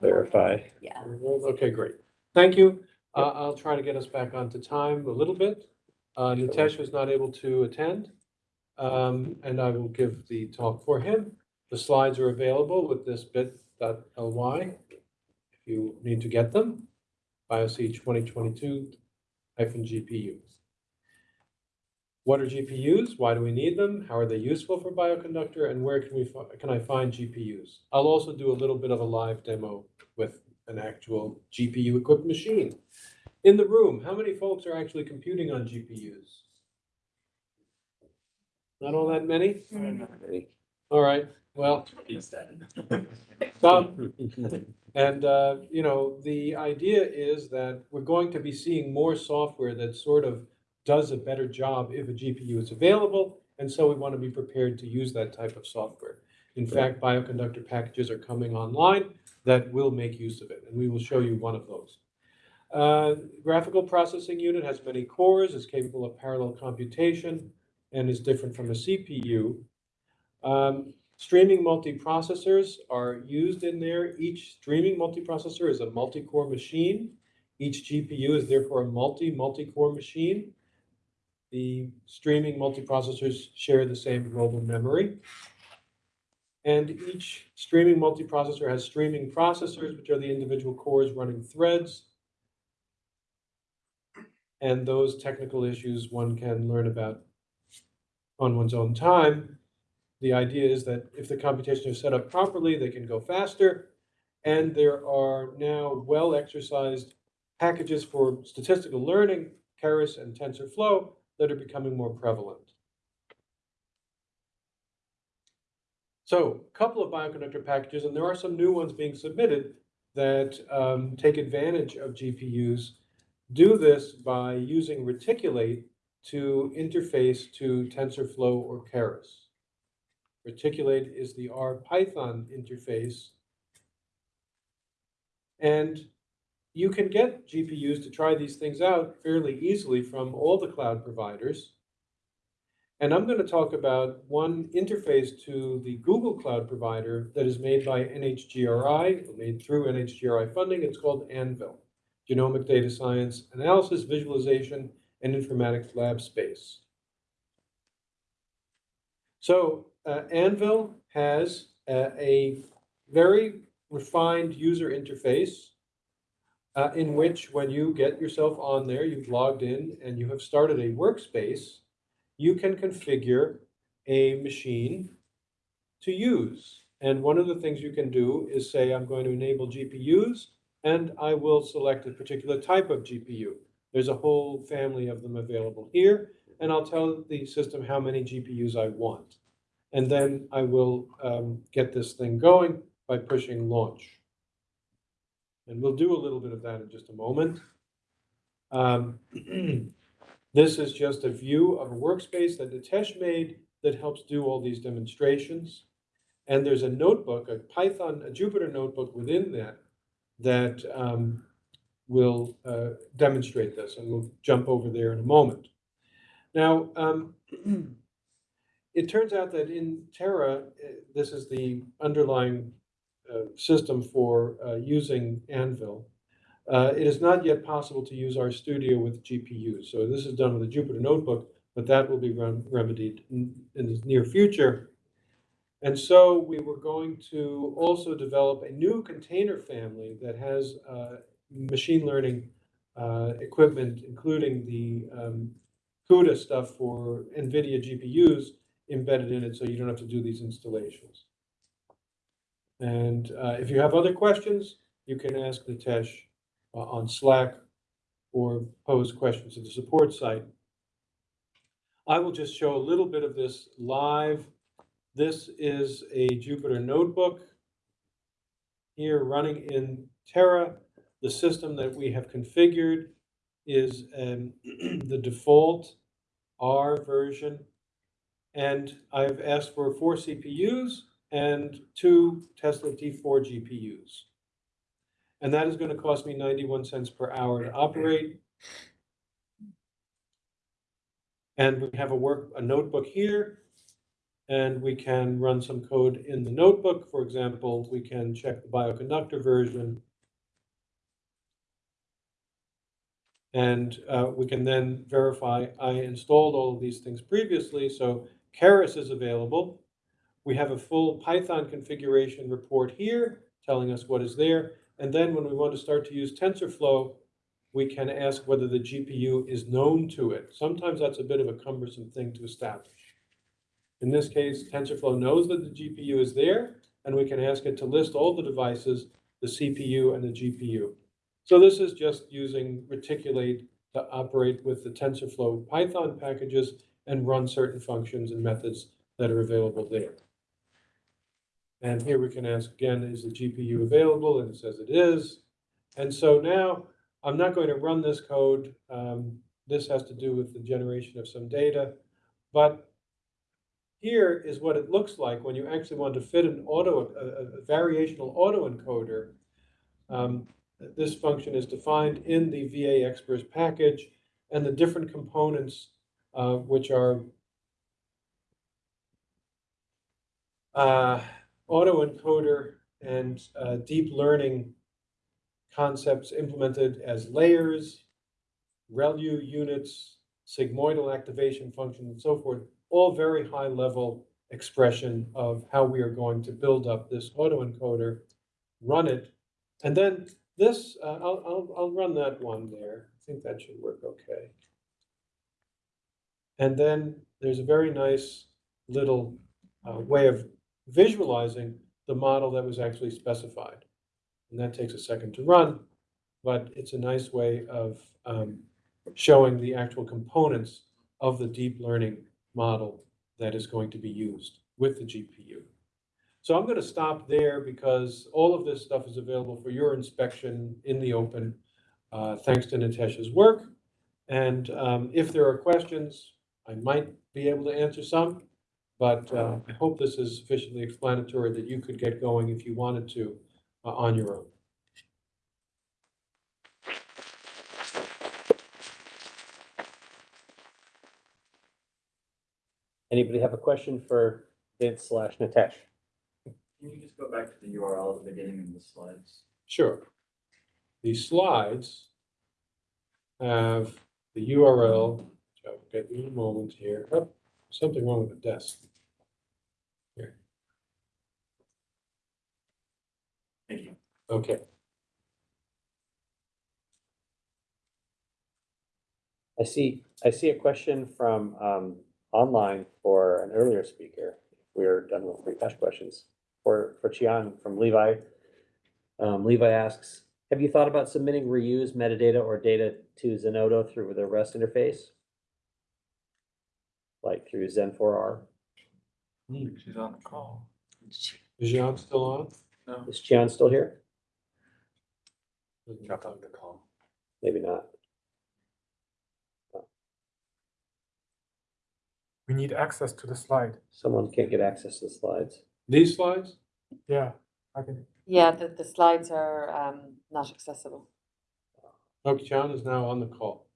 verify. Yeah. Okay, great. Thank you. Uh, I'll try to get us back onto time a little bit. Uh, Nitesh was not able to attend. Um, and I will give the talk for him. The slides are available with this bit.ly. If you need to get them, BioC twenty twenty-two hyphen GPU. What are GPUs? Why do we need them? How are they useful for bioconductor? And where can we, fi- can I find GPUs? I'll also do a little bit of a live demo with an actual GPU equipped machine. In the room, how many folks are actually computing on GPUs? Not all that many? All right, well, some. And, uh, you know, the idea is that we're going to be seeing more software that sort of does a better job if a GPU is available. And so we want to be prepared to use that type of software. In fact, bioconductor packages are coming online that will make use of it, and we will show you one of those. Uh, Graphical processing unit has many cores, is capable of parallel computation, and is different from a CPU. Um, Streaming multiprocessors are used in there. Each streaming multiprocessor is a multi-core machine. Each GPU is therefore a multi, multi-core machine. The streaming multiprocessors share the same global memory. And each streaming multiprocessor has streaming processors, which are the individual cores running threads. And those technical issues one can learn about on one's own time. The idea is that if the computation is set up properly, they can go faster. And there are now well-exercised packages for statistical learning, Keras and TensorFlow, that are becoming more prevalent. So a couple of bioconductor packages, and there are some new ones being submitted that um, take advantage of GPUs, do this by using Reticulate to interface to TensorFlow or Keras. Reticulate is the R Python interface. And you can get GPUs to try these things out fairly easily from all the cloud providers. And I'm going to talk about one interface to the Google Cloud provider that is made by NHGRI, made through NHGRI funding. It's called Anvil, Genomic Data Science Analysis, Visualization, and Informatics Lab Space. So uh, Anvil has uh, a very refined user interface uh, in which when you get yourself on there, you've logged in and you have started a workspace, you can configure a machine to use. And one of the things you can do is say, I'm going to enable GPUs, and I will select a particular type of GPU. There's a whole family of them available here, and I'll tell the system how many GPUs I want. And then I will um, get this thing going by pushing launch. And we'll do a little bit of that in just a moment. Um, this is just a view of a workspace that Nitesh made that helps do all these demonstrations. And there's a notebook, a Python, a Jupyter notebook within that, that um, will uh, demonstrate this. And we'll jump over there in a moment. Now, um, it turns out that in Terra, uh, this is the underlying system for uh, using Anvil. Uh, it is not yet possible to use RStudio with GPUs. So this is done with a Jupyter Notebook, but that will be rem remedied in, in the near future. And so we were going to also develop a new container family that has uh, machine learning uh, equipment, including the um, CUDA stuff for NVIDIA GPUs embedded in it, so you don't have to do these installations. And uh, if you have other questions, you can ask Nitesh uh, on Slack or pose questions to the support site. I will just show a little bit of this live. This is a Jupyter notebook here running in Terra. The system that we have configured is um, the default R version. And I've asked for four CPUs and two Tesla T4 GPUs. And that is going to cost me 91 cents per hour to operate. And we have a work, a notebook here. And we can run some code in the notebook. For example, we can check the bioconductor version. And uh, we can then verify I installed all of these things previously, so Keras is available. We have a full Python configuration report here telling us what is there. And then when we want to start to use TensorFlow, we can ask whether the GPU is known to it. Sometimes that's a bit of a cumbersome thing to establish. In this case, TensorFlow knows that the GPU is there, and we can ask it to list all the devices, the CPU and the GPU. So this is just using Reticulate to operate with the TensorFlow Python packages and run certain functions and methods that are available there. And here we can ask again, is the GPU available? And it says it is. And so now I'm not going to run this code. Um, this has to do with the generation of some data. But here is what it looks like when you actually want to fit an auto, a, a variational autoencoder. Um, this function is defined in the VAExprs package and the different components, uh, which are uh, autoencoder and uh, deep learning concepts implemented as layers, ReLU units, sigmoidal activation function, and so forth, all very high level expression of how we are going to build up this autoencoder, run it, and then this, uh, I'll, I'll, I'll run that one there. I think that should work okay. And then there's a very nice little uh, way of visualizing the model that was actually specified. And that takes a second to run, but it's a nice way of um, showing the actual components of the deep learning model that is going to be used with the GPU. So I'm going to stop there because all of this stuff is available for your inspection in the open, uh, thanks to Nitesh's work. And um, if there are questions, I might be able to answer some, but uh, I hope this is sufficiently explanatory that you could get going if you wanted to uh, on your own. Anybody have a question for Vince slash Nitesh? Can you just go back to the URL at the beginning of the slides? Sure. The slides have the URL, which I'll get in a moment here. Oh, something wrong with the desk. Here, Thank you. okay. I see, I see a question from um online for an earlier speaker. We're done with free cash questions. For for Chian from Levi. Um, Levi asks, have you thought about submitting reuse metadata or data to Zenodo through the REST interface? Like through Zen four R? She's on the call. Is Jan still on? No. Is Chian still here? Dropped off the call. Maybe not. We need access to the slide. Someone can't get access to the slides. These slides? Yeah, I can, Yeah, the, the slides are um, not accessible. Okay, Jan is now on the call.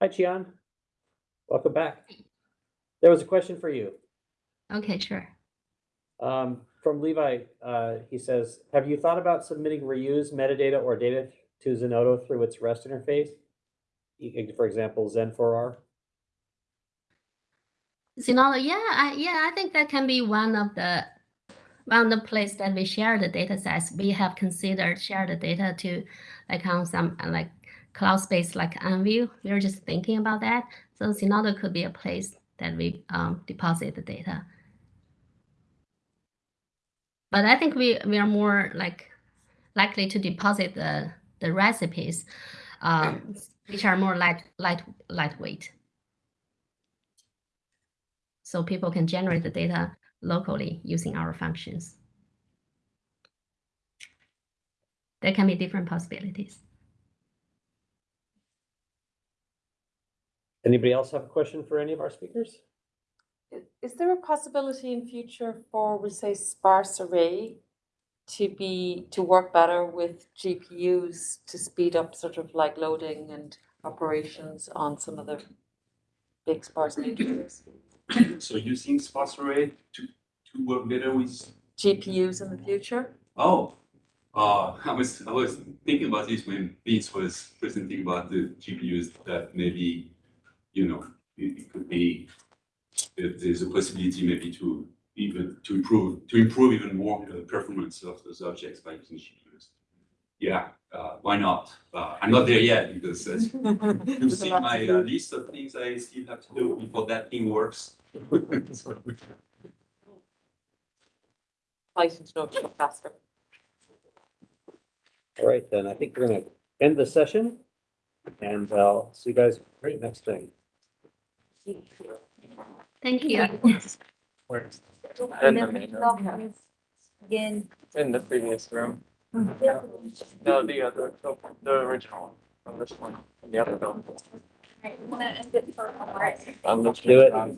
Hi, Chian. Welcome back. There was a question for you. Okay, sure. Um, from Levi, uh, he says, have you thought about submitting reuse metadata or data to Zenodo through its REST interface? For example, Zen4R? Zenodo, yeah, I, yeah, I think that can be one of the one of the place that we share the data sets. We have considered share the data to like on some like cloud space like Anvil. We are just thinking about that. So Zenodo could be a place that we um, deposit the data. But I think we we are more like likely to deposit the the recipes, um, which are more light light lightweight. So people can generate the data locally using our functions. There can be different possibilities. Anybody else have a question for any of our speakers? Is there a possibility in future for, we say, sparse array to be, to work better with GPUs to speed up sort of like loading and operations on some of the big sparse matrices? So using sparse array to, to work better with, GPUs in the future? oh, uh, I was, I was thinking about this when Vince was presenting about the GPUs that maybe, you know, it, it could be, there- there's a possibility maybe to even, to improve, to improve even more the performance of those objects by using GPUs. Yeah, uh, why not? Uh, I'm not there yet because as You've seen my uh, list of things I still have to do before that thing works. Exciting to faster. All right, then I think we're gonna end the session. And I'll see you guys right next thing. Thank you. Where's? Again. In the previous room. No, the other, the, the original one, from this one, from the other building. Right, wanna end it for. Um, let's Do it. do